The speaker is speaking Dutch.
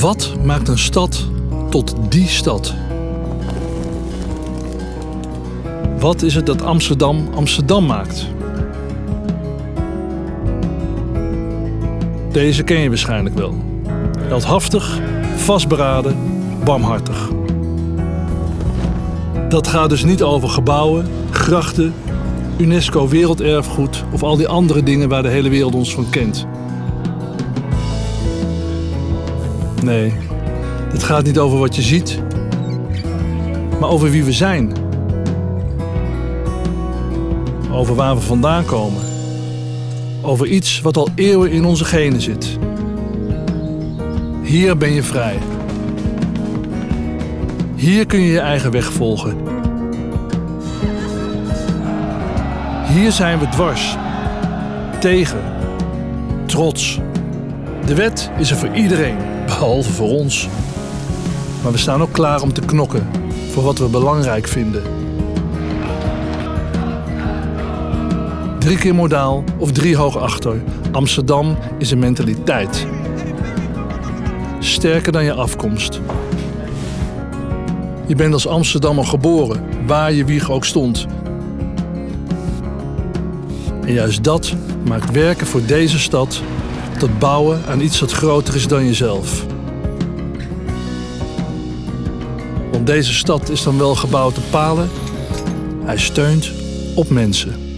Wat maakt een stad tot die stad? Wat is het dat Amsterdam Amsterdam maakt? Deze ken je waarschijnlijk wel. Heldhaftig, vastberaden, barmhartig. Dat gaat dus niet over gebouwen, grachten, UNESCO werelderfgoed of al die andere dingen waar de hele wereld ons van kent. Nee, het gaat niet over wat je ziet, maar over wie we zijn. Over waar we vandaan komen. Over iets wat al eeuwen in onze genen zit. Hier ben je vrij. Hier kun je je eigen weg volgen. Hier zijn we dwars, tegen, trots. De wet is er voor iedereen, behalve voor ons. Maar we staan ook klaar om te knokken voor wat we belangrijk vinden. Drie keer modaal of drie hoog achter. Amsterdam is een mentaliteit. Sterker dan je afkomst. Je bent als Amsterdammer geboren, waar je wieg ook stond. En juist dat maakt werken voor deze stad tot bouwen aan iets dat groter is dan jezelf. Want deze stad is dan wel gebouwd op palen. Hij steunt op mensen.